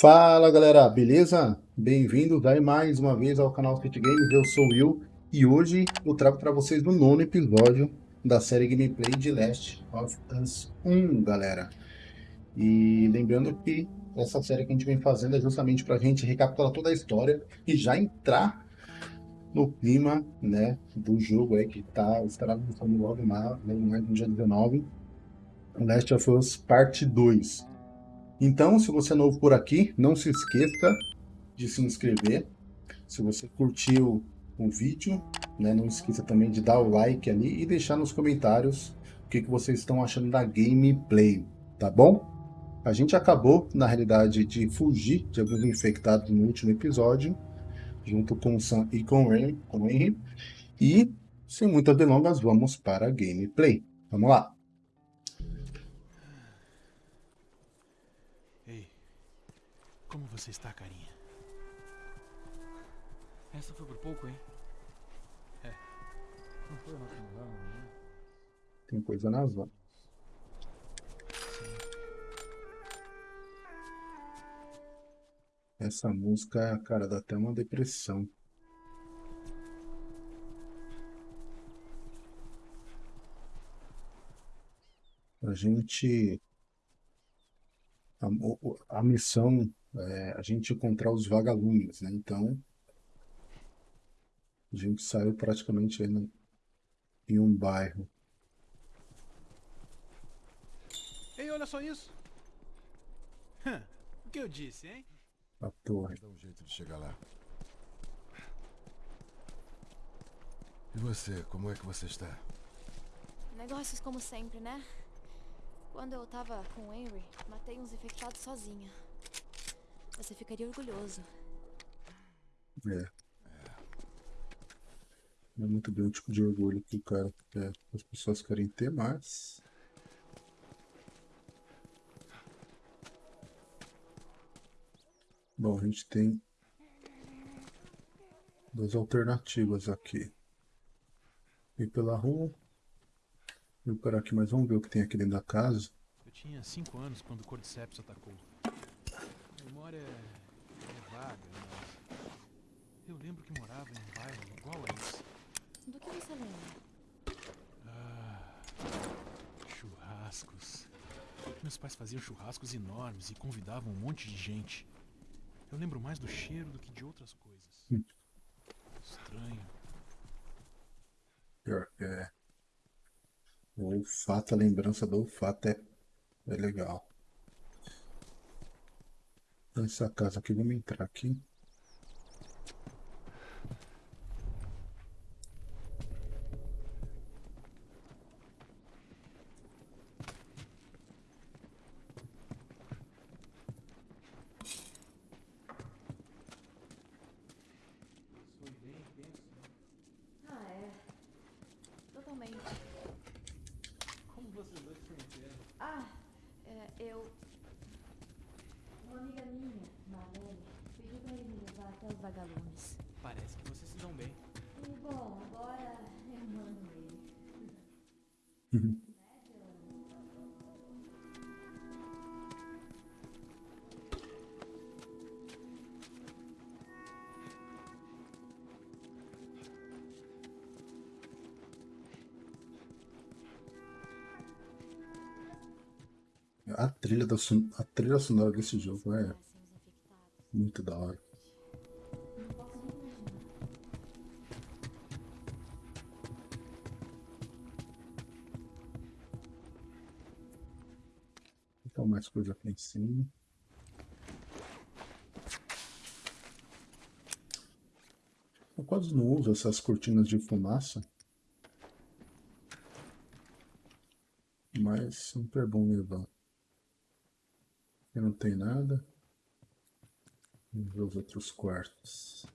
Fala galera, beleza? Bem-vindos aí mais uma vez ao canal City Games, eu sou o Will e hoje eu trago para vocês o nono episódio da série gameplay de Last of Us 1, galera. E lembrando que essa série que a gente vem fazendo é justamente para a gente recapitular toda a história e já entrar no clima né, do jogo aí que tá, estará lançando logo mais no dia 19, Last of Us Parte 2. Então, se você é novo por aqui, não se esqueça de se inscrever. Se você curtiu o vídeo, né, não esqueça também de dar o like ali e deixar nos comentários o que, que vocês estão achando da gameplay, tá bom? A gente acabou, na realidade, de fugir de alguns infectados no último episódio, junto com o Sam e com o Henry. Com o Henry. E, sem muitas delongas, vamos para a gameplay. Vamos lá! Como você está, carinha? Essa foi por pouco, hein? É. Não foi a nossa novela, né? Tem coisa nas mãos. Essa música, cara, dá até uma depressão. A gente... A, a missão é, a gente encontrar os vagalumes, né? Então, a gente saiu praticamente no, em um bairro. Ei, olha só isso! o que eu disse, hein? A torre. Dá um jeito de chegar lá. E você, como é que você está? Negócios como sempre, né? Quando eu tava com o Henry, matei uns infectados sozinha. Você ficaria orgulhoso. É. Não é muito bem o tipo de orgulho que o cara quer, as pessoas querem ter, mas... Bom, a gente tem duas alternativas aqui. Ir pela rua, ir por aqui, mas vamos ver o que tem aqui dentro da casa. Eu tinha 5 anos quando o Cordyceps atacou memória é, é vaga, mas eu lembro que morava em um bairro igual a esse. Do que você lembra? Ah, churrascos. Meus pais faziam churrascos enormes e convidavam um monte de gente. Eu lembro mais do cheiro do que de outras coisas. Hum. Estranho. Pior que é. O olfato, a lembrança do olfato é, é legal. Nessa casa aqui, vamos entrar aqui. A trilha, da, a trilha sonora desse jogo é muito da hora. Então mais coisa aqui em cima. Eu quase não uso essas cortinas de fumaça. Mas sempre é bom levar. Não tem nada. Vamos ver os outros quartos.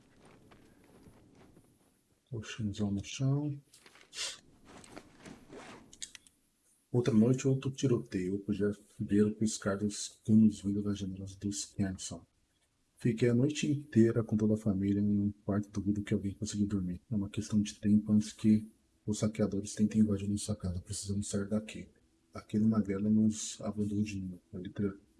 Colchãozão no chão. Outra noite, outro tiroteio. Eu podia ver o piscar dos canos vindo das janelas dos Kenson. Fiquei a noite inteira com toda a família em um quarto duvido que alguém conseguiu dormir. É uma questão de tempo antes que os saqueadores tentem invadir nossa casa. Precisamos sair daqui. aquele magrelo nos abandou de novo.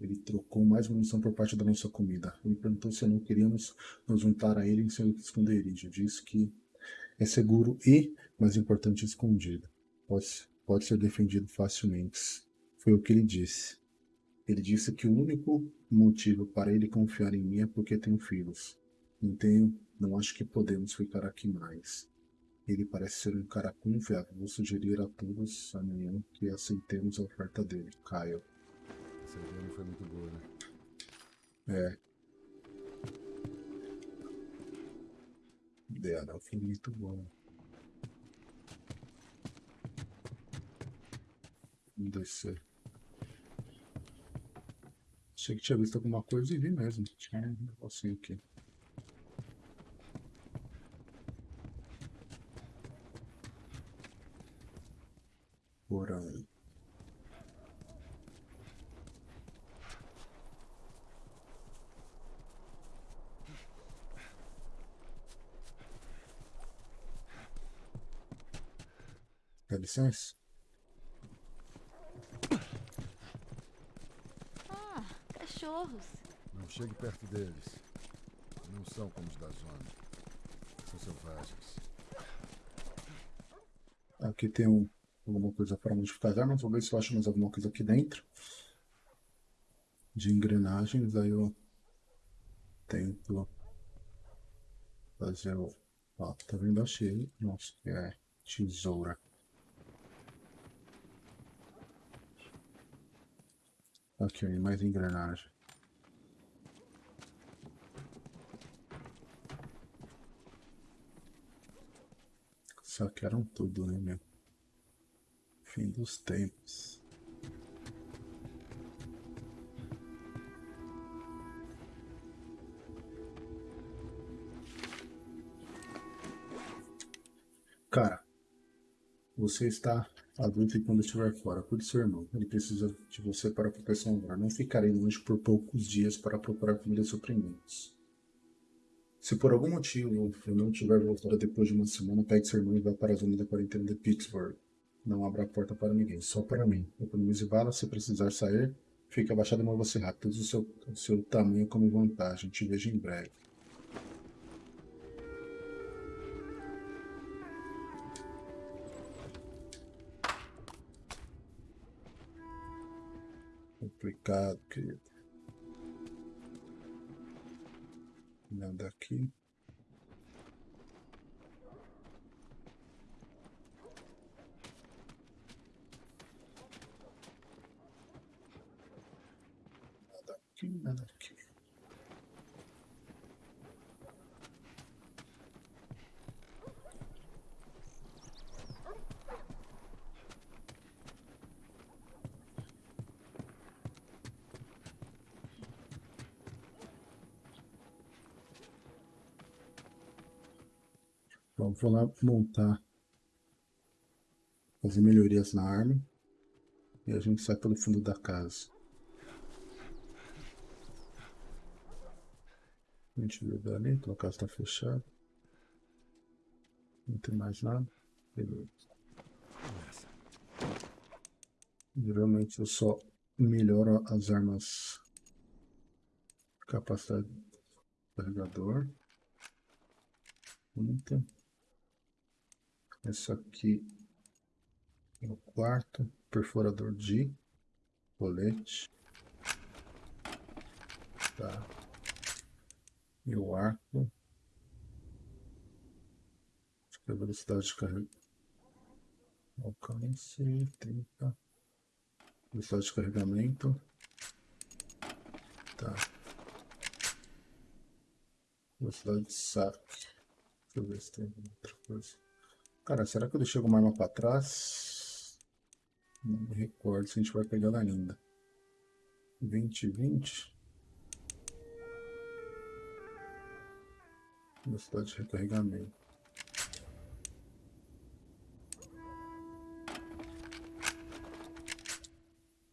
Ele trocou mais munição por parte da nossa comida. Ele perguntou se não queríamos nos juntar a ele em seu esconderijo. Disse que é seguro e, mais importante, escondido. Pode, pode ser defendido facilmente. Foi o que ele disse. Ele disse que o único motivo para ele confiar em mim é porque tenho filhos. Então, não acho que podemos ficar aqui mais. Ele parece ser um cara confiável. Vou sugerir a todos amanhã que aceitemos a oferta dele. Kyle. Essa ideia não foi muito boa, né? É. Ideia não foi muito boa. Vamos descer. Achei que tinha visto alguma coisa e vi mesmo. Tinha um negocinho aqui. Porão. Dá licença? Ah, cachorros. Não chegue perto deles. Não são como os da zona. São selvagens. Aqui tem um, alguma coisa para modificar as armas. Vou ver se eu acho mais alguma coisa aqui dentro. De engrenagens. Aí eu tento fazer o. Ó, tá vendo? Achei. Nossa, que é tesoura. Ó, mais engrenagem. Saquearam tudo, né, meu? Fim dos tempos. Cara, você está adulto e quando estiver fora, cuide seu irmão. Ele precisa de você para proteção agora. Não ficarei longe por poucos dias para procurar comida e. Se por algum motivo eu não tiver voltado depois de uma semana, pegue seu irmão e vá para a zona da quarentena de Pittsburgh. Não abra a porta para ninguém, só para mim. Economize balas, se precisar sair, fique abaixado e mova-se rápido. Use o seu, o seu tamanho como vantagem. Te vejo em breve. Complicado, querido. Nada aqui. Nada aqui, nada aqui. Bom, vou lá montar, fazer melhorias na arma e a gente sai pelo fundo da casa. A gente viu dali, então a casa está fechada. Não tem mais nada. Beleza. Geralmente eu só melhoro as armas. Capacidade do carregador. Muita. Esse aqui é o quarto perfurador de colete. Tá. E o arco. Acho que a velocidade de carregamento. Alcance 30. Velocidade de carregamento. Tá. Velocidade de saque. Deixa eu ver se tem outra coisa. Cara, será que eu deixei alguma arma pra trás? Não me recordo se a gente vai pegar ela ainda. 20, 20. Velocidade de recarregamento.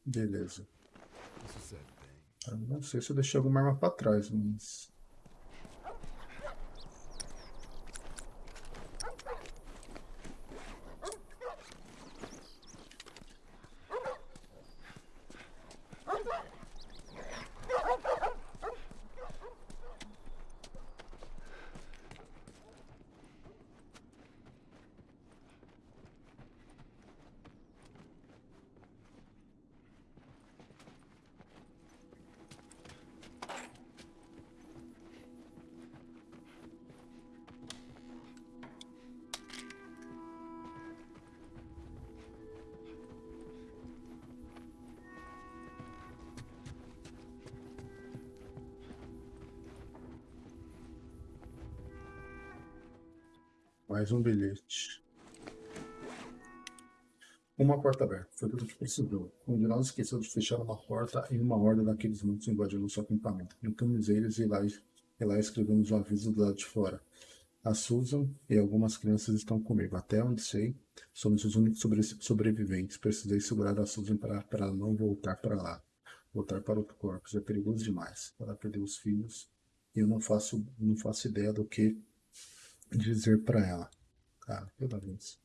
Beleza. Bem. Eu não sei se eu deixei alguma arma pra trás, mas... Mais um bilhete. Uma porta aberta. Foi tudo que precisou. Um de nós esqueceu de fechar uma porta e uma horda daqueles muitos invadiu nosso acampamento. Limpamos eles e lá, e lá escrevemos um aviso do lado de fora. A Susan e algumas crianças estão comigo. Até onde sei, somos os únicos sobre sobreviventes. Precisei segurar a Susan para, para não voltar para lá. Voltar para outro corpo. É perigoso demais. Ela perdeu os filhos eu não faço, não faço ideia do que dizer para ela. Cara, vez.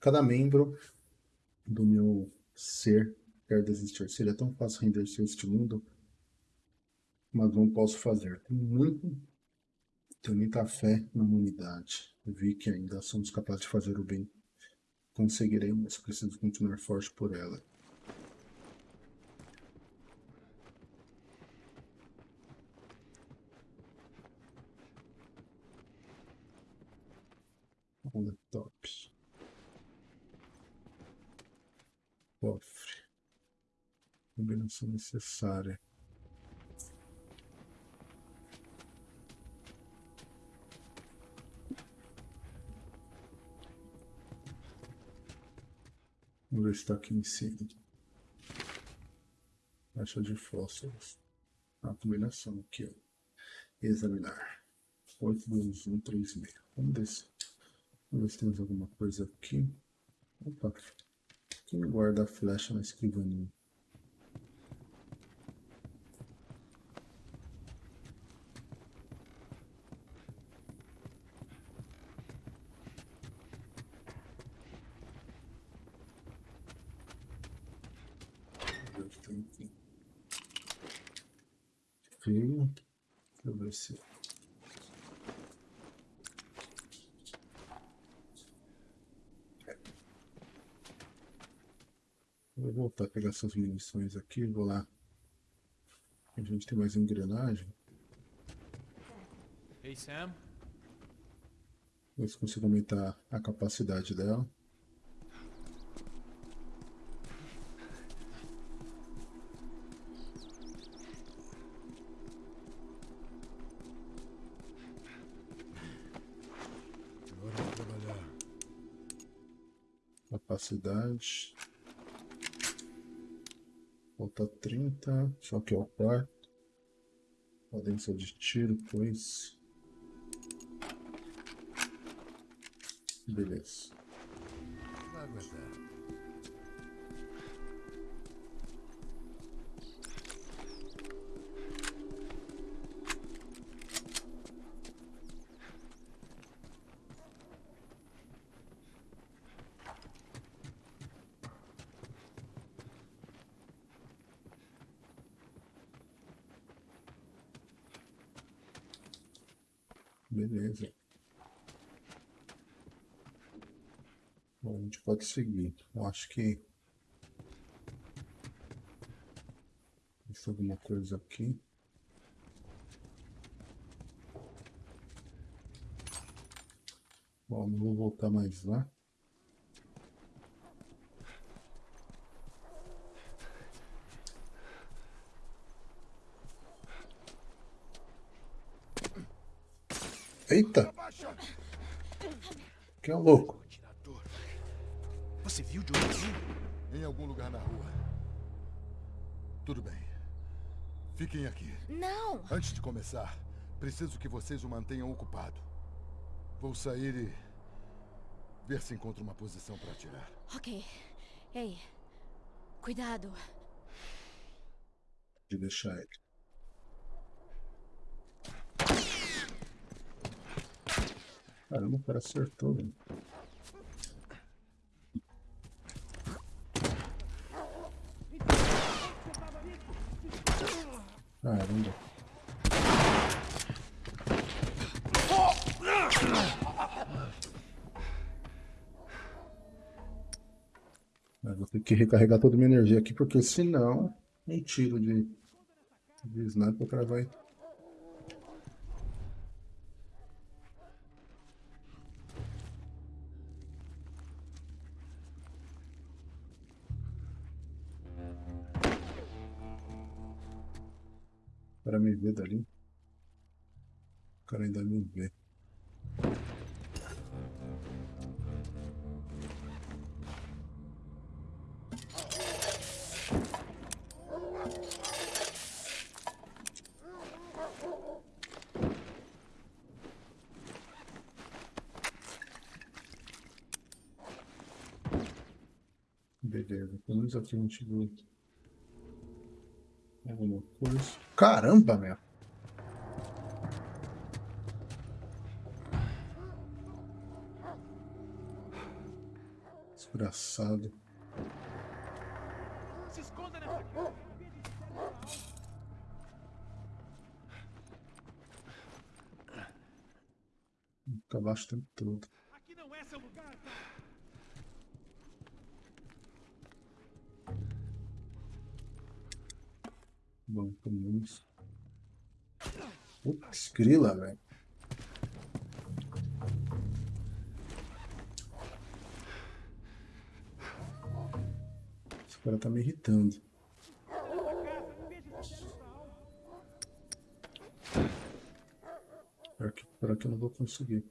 Cada membro do meu ser quer desistir. Seria tão fácil render-se este mundo, mas não posso fazer. Tenho muito, tenho muita fé na humanidade. Vi que ainda somos capazes de fazer o bem. Conseguiremos, mas preciso continuar forte por ela. Laptop. Cofre. Combinação necessária. Vamos ver se está aqui em cima. Caixa de fósforos. A combinação aqui, ó. Examinar. 82136. Vamos descer. Vamos ver se temos alguma coisa aqui. Opa. Quem guarda a flecha na escrivaninha? Feio. Deixa eu ver se voltar a pegar essas munições aqui, vou lá. A gente tem mais engrenagem. Hey Sam. Ver se consigo aumentar a capacidade dela. Capacidade. Falta 30. Só que é o quarto. Potência de tiro, pois. Beleza. Vai aguentar. Beleza. Bom, a gente pode seguir. Eu acho que... Tem alguma coisa aqui. Bom, não vou voltar mais lá. Eita! Que é louco? Atirador. Você viu de onde? Em algum lugar na rua. Tudo bem. Fiquem aqui. Não! Antes de começar, preciso que vocês o mantenham ocupado. Vou sair e... ver se encontro uma posição para atirar. Ok. Ei. Cuidado. De deixar ele. Caramba, o cara acertou, velho. Caramba. Vou ter que recarregar toda a minha energia aqui, porque senão um tiro de, de sniper o cara vai vê dali. O cara ainda me vê. Beleza, pelo menos aqui não tive alguma coisa. Caramba, meu! Desgraçado. Se esconda nessa casa. Fica abaixo o tempo todo. Bom, pelo menos. Putz, grila, velho. Esse cara tá me irritando. Pior que, pior que eu não vou conseguir.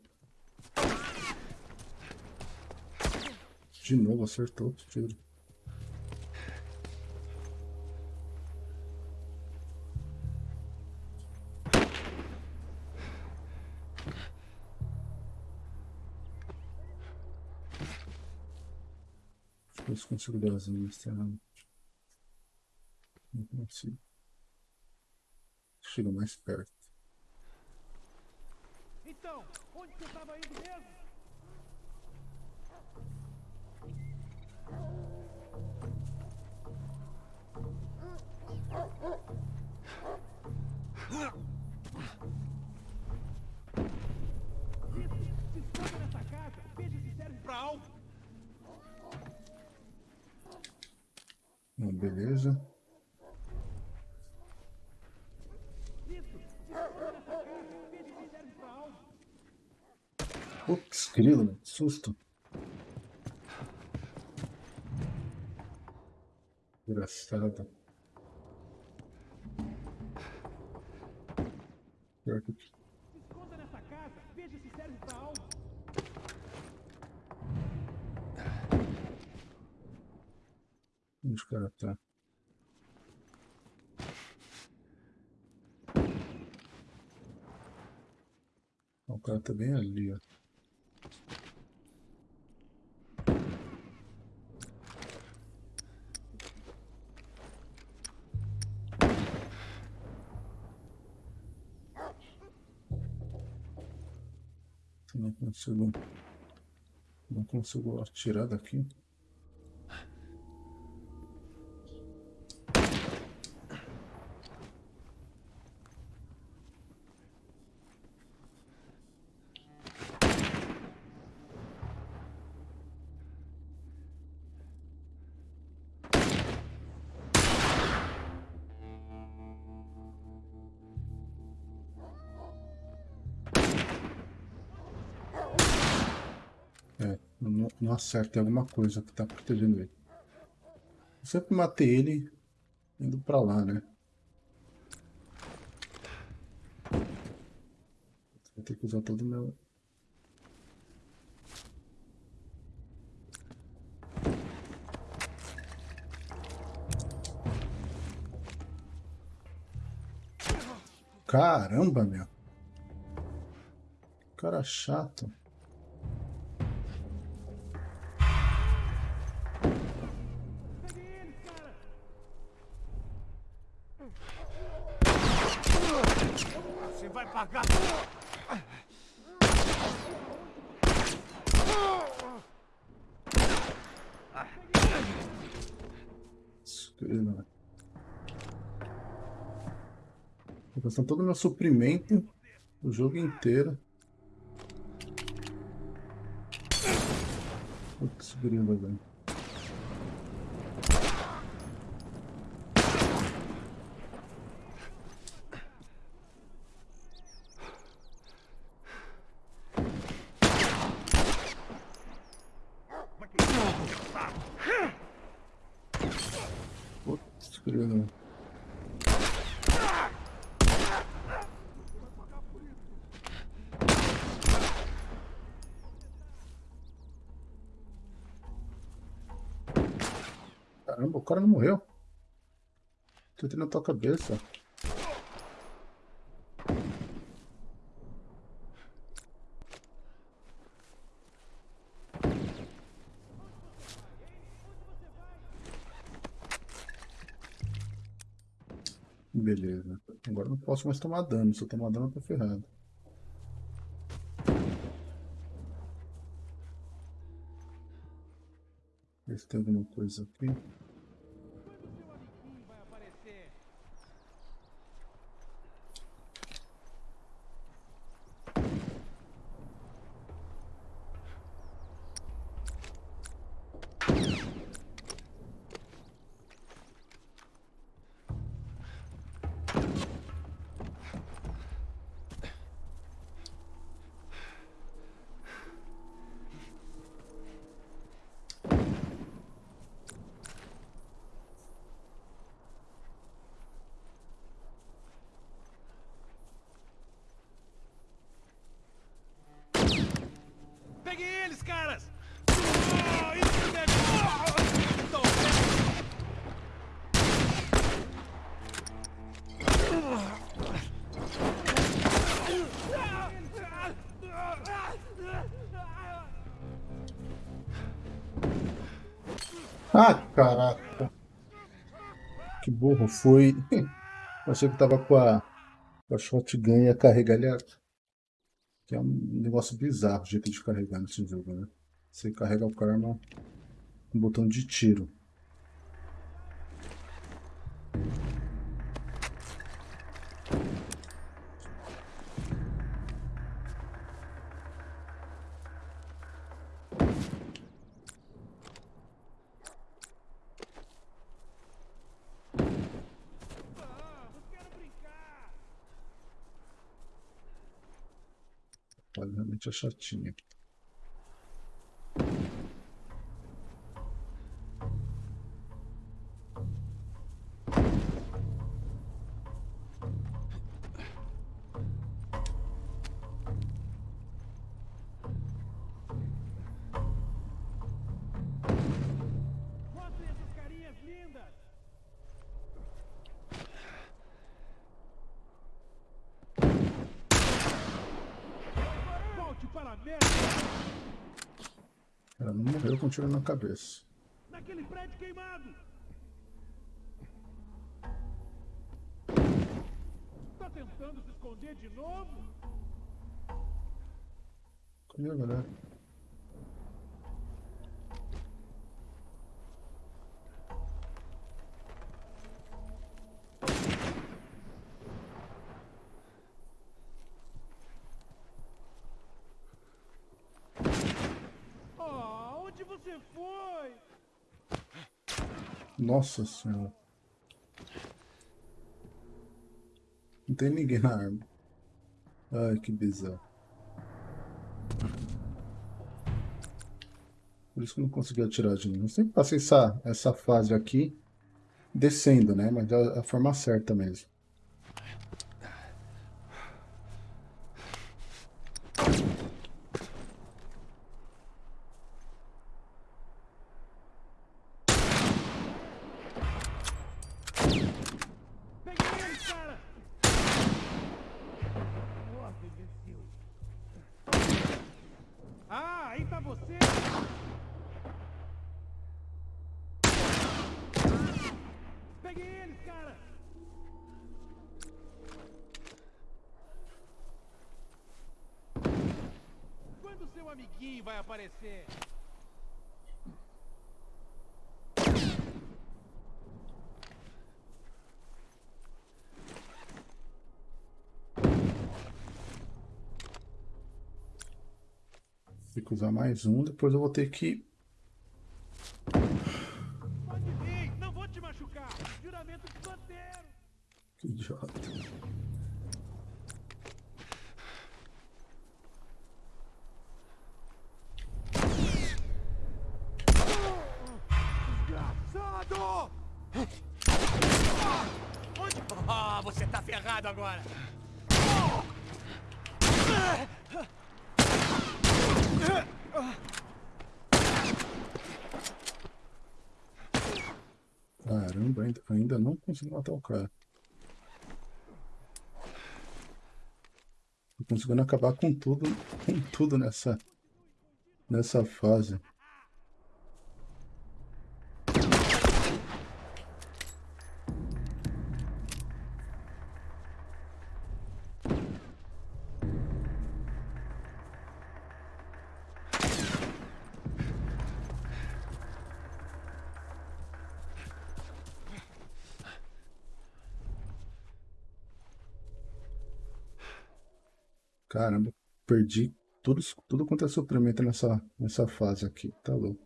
De novo, acertou o tiro. As linhas errado. Não consigo. Chega mais perto. Ah, beleza. Isso. Se esconda nessa casa. Veja se serve pra algo. Putz, grilo, velho, que susto. Engraçado. Pior que Se esconda nessa casa. Veja se serve pra algo. onde o cara tá. Ó, O cara tá bem ali, ó. Não consigo. Não consigo atirar daqui. Não, acerta, tem alguma coisa que tá protegendo ele. Eu sempre matei ele indo pra lá, né? Vou ter que usar todo o meu... Caramba, meu. Cara chato. Gastando todo o meu suprimento o jogo inteiro. Putz, grila, velho. cara não morreu. Tentei na tua cabeça. Beleza. Agora não posso mais tomar dano. Se eu tomar dano, eu tô ferrado. Ver se tem alguma coisa aqui. Caras! Ah, caraca. Que burro foi. Achei que tava com a, com a shotgun e a- Que é um negócio bizarro o jeito de carregar nesse jogo, né? Você carrega o karma com um botão de tiro. Olha, realmente tiro na cabeça. Naquele prédio queimado! Tá tentando se esconder de novo? Cadê a galera? Nossa senhora. Não tem ninguém na arma. Ai, que bizarro. Por isso que eu não consegui atirar de ninguém. Eu sempre passei essa, essa fase aqui descendo, né? Mas é a forma certa mesmo. Peguei ele, cara! Nossa, imbecil! Ah, aí tá você! Peguei eles, cara! Quando seu amiguinho vai aparecer? Tem que usar mais um, depois eu vou ter que. Matar o cara. Tô conseguindo acabar com tudo, com tudo nessa, nessa fase. Caramba, perdi tudo, tudo quanto é suprimento nessa, nessa fase aqui. Tá louco.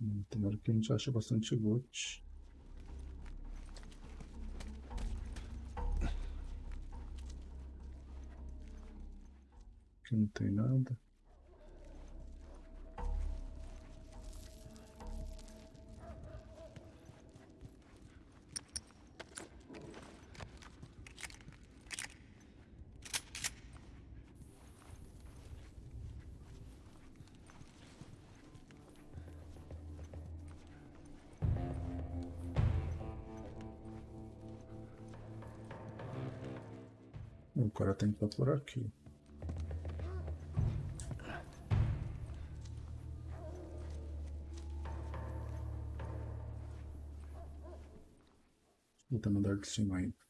Hum, Tem hora que a gente acha bastante loot. Aqui não tem nada. Estar por aqui. Vou no andar de cima ainda.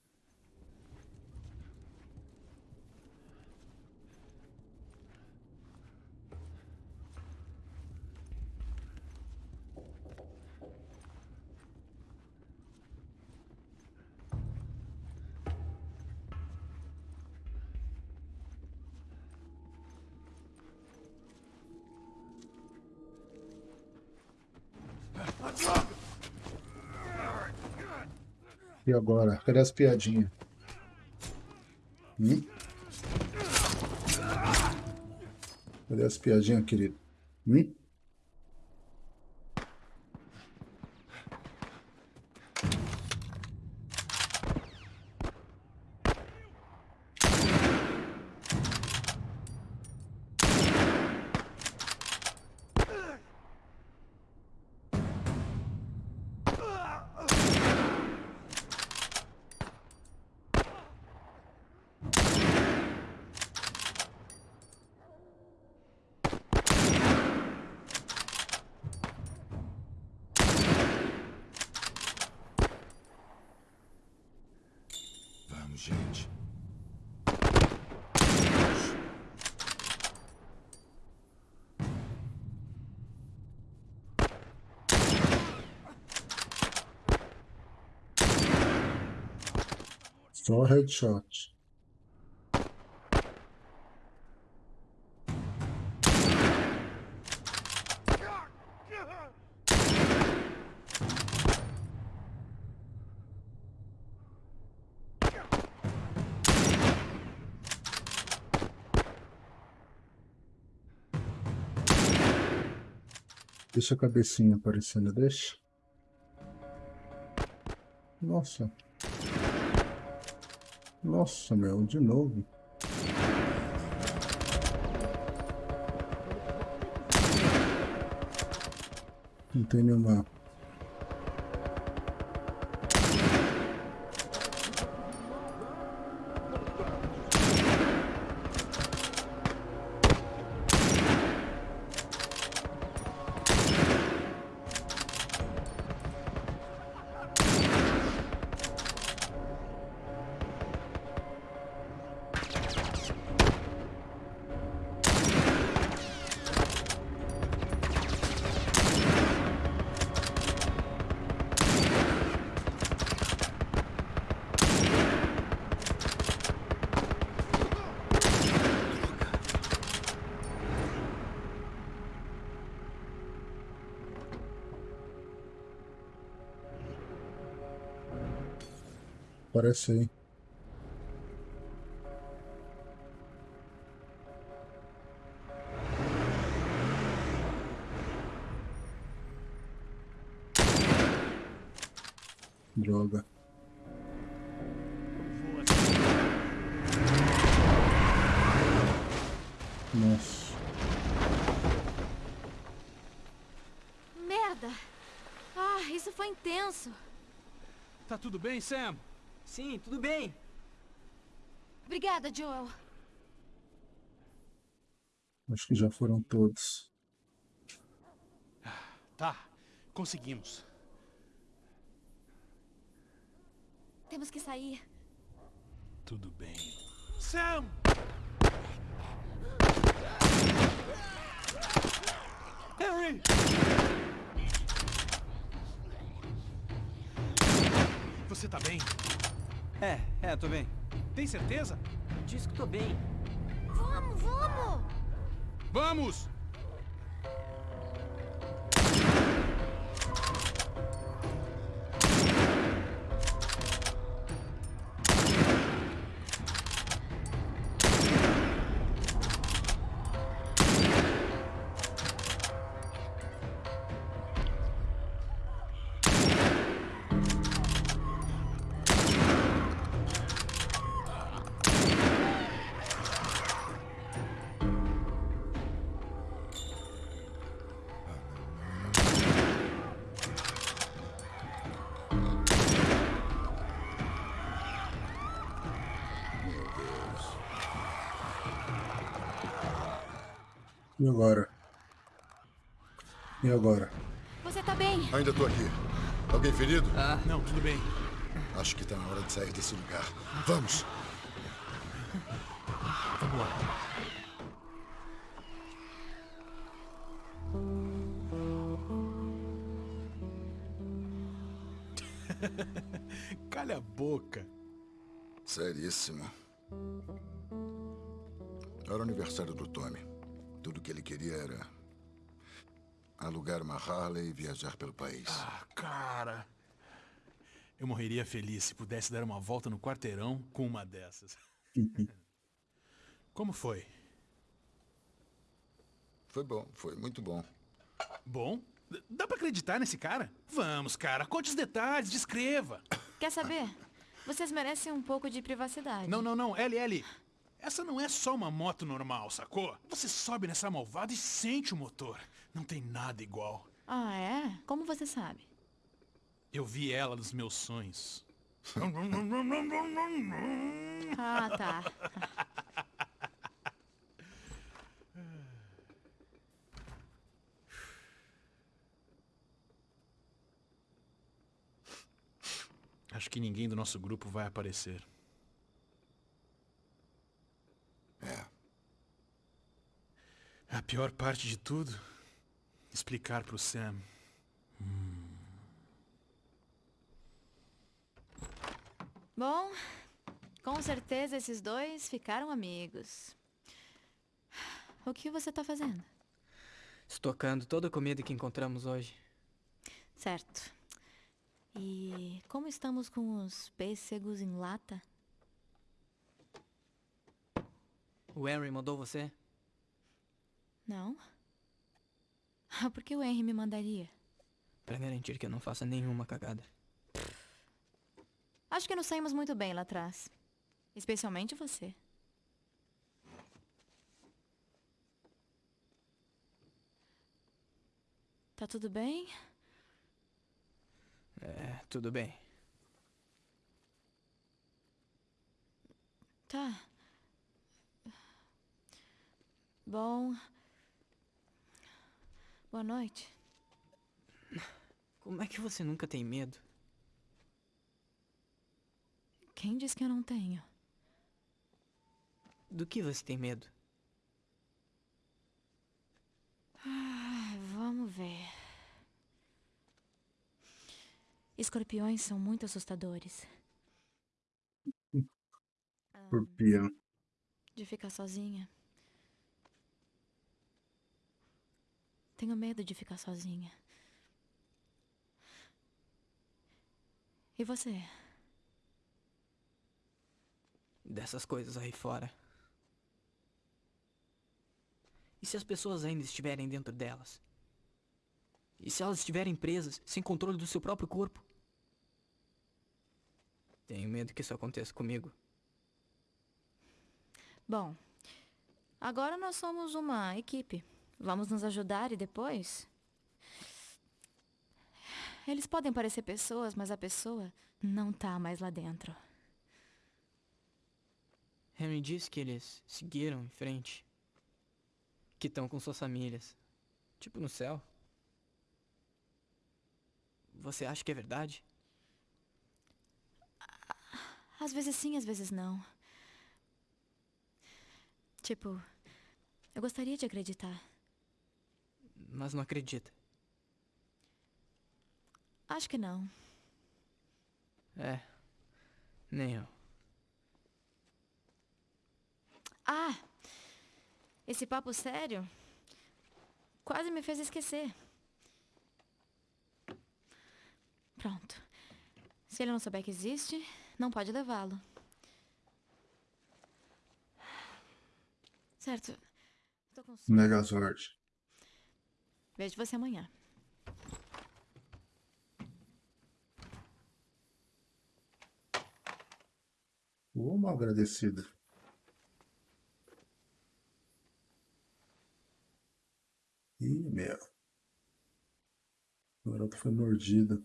Agora? Cadê as piadinhas? Hum? Cadê as piadinhas, querido? Hum? Vamos, gente. Só headshot. Deixa a cabecinha aparecendo, deixa. Nossa. Nossa, meu, de novo. Não tem nenhuma. Parece aí. Droga. Nossa. Merda! Ah, isso foi intenso. Tá tudo bem, Sam? Sim, tudo bem. Obrigada, Joel. Acho que já foram todos. Tá, conseguimos. Temos que sair. Tudo bem. Sam! Harry! Você tá bem? É, é, tô bem. Tem certeza? Diz que tô bem. Vamos, vamos! Vamos! E agora? E agora? Você tá bem? Ainda tô aqui. Alguém ferido? Não, tudo bem. Acho que tá na hora de sair desse lugar. Vamos! Vamos lá. Calha a boca. Seríssimo. Era o aniversário do Tommy. Tudo que ele queria era alugar uma Harley e viajar pelo país. Ah, cara. Eu morreria feliz se pudesse dar uma volta no quarteirão com uma dessas. Como foi? Foi bom, foi muito bom. Bom? Dá pra acreditar nesse cara? Vamos, cara, conte os detalhes, descreva. Quer saber? Vocês merecem um pouco de privacidade. Não, não, não, LL. Essa não é só uma moto normal, sacou? Você sobe nessa malvada e sente o motor. Não tem nada igual. Ah, é? Como você sabe? Eu vi ela nos meus sonhos. Ah, tá. Acho que ninguém do nosso grupo vai aparecer. É. A pior parte de tudo, explicar pro Sam. Bom, com certeza esses dois ficaram amigos. O que você tá fazendo? Estocando toda a comida que encontramos hoje. Certo. E como estamos com os pêssegos em lata? O Henry mandou você? Não? Ah, Por que o Henry me mandaria? Pra garantir que eu não faça nenhuma cagada. Acho que nos saímos muito bem lá atrás. Especialmente você. Tá tudo bem? É, tudo bem. Tá. Bom. Boa noite. Como é que você nunca tem medo? Quem disse que eu não tenho? Do que você tem medo? Ah, Vamos ver. Escorpiões são muito assustadores. Escorpião. De ficar sozinha. Tenho medo de ficar sozinha. E você? Dessas coisas aí fora. E se as pessoas ainda estiverem dentro delas? E se elas estiverem presas, sem controle do seu próprio corpo? Tenho medo que isso aconteça comigo. Bom, agora nós somos uma equipe. Vamos nos ajudar e depois. Eles podem parecer pessoas, mas a pessoa não tá mais lá dentro. Henry disse que eles seguiram em frente. Que estão com suas famílias. Tipo no céu. Você acha que é verdade? Às vezes sim, às vezes não. Tipo, eu gostaria de acreditar. Mas não acredita. Acho que não. É. Nem eu. Ah! Esse papo sério quase me fez esquecer. Pronto. Se ele não souber que existe, não pode levá-lo. Certo. Tô com sono. Megazord. Vejo você amanhã. Ô, mal agradecida. Ih, meu. O garoto foi mordido.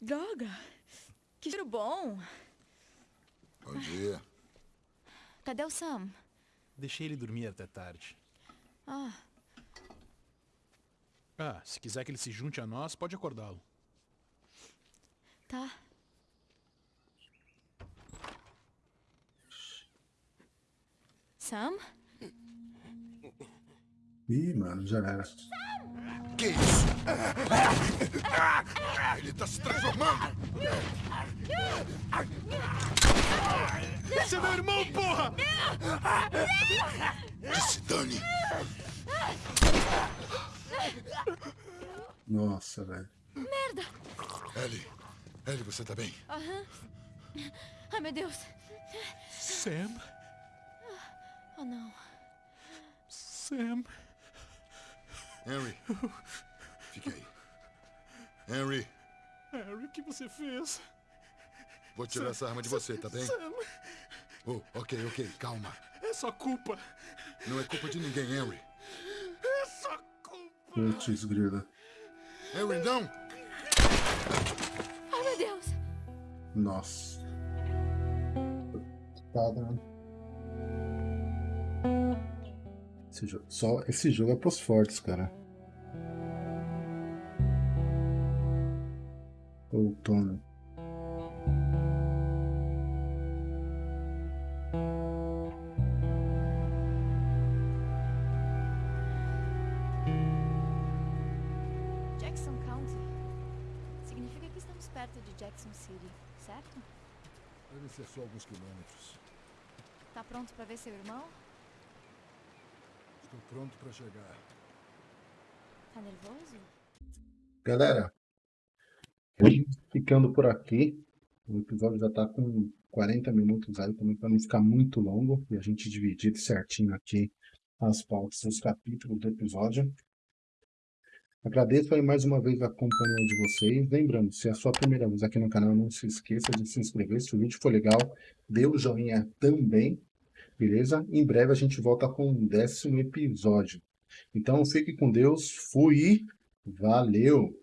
Droga! Que cheiro bom! Bom dia. Cadê o Sam? Deixei ele dormir até tarde. Ah, Ah, se quiser que ele se junte a nós, pode acordá-lo. tá. Sam? Ih, mano, já era. Que isso? Ele tá se transformando! Esse é meu irmão, porra! Que se dane! Nossa, velho. Ellie, Ellie, você tá bem? Ai, meu Deus! Sam, Oh, não. Sam. Henry. Fique aí. Henry, Harry, o que você fez? Vou tirar essa arma de você, tá bem? Sam, Oh, ok, ok, calma. é sua culpa. Não é culpa de ninguém, Henry. É sua culpa. Putz, grila. Henry, não! Ai, meu Deus! Nossa. Né? Esse jogo, só esse jogo é pros fortes, cara. Outono. Perto de Jackson City, certo? Deve ser só alguns quilômetros. Tá pronto pra ver seu irmão? Estou pronto pra chegar. Tá nervoso? Galera, ficando por aqui. O episódio já tá com 40 minutos aí, também para não ficar muito longo e a gente dividir certinho aqui as pautas dos capítulos do episódio. Agradeço aí mais uma vez a companhia de vocês. Lembrando, se é a sua primeira vez aqui no canal, não se esqueça de se inscrever. Se o vídeo for legal, dê o joinha também, beleza? Em breve a gente volta com o décimo episódio. Então fique com Deus, fui valeu!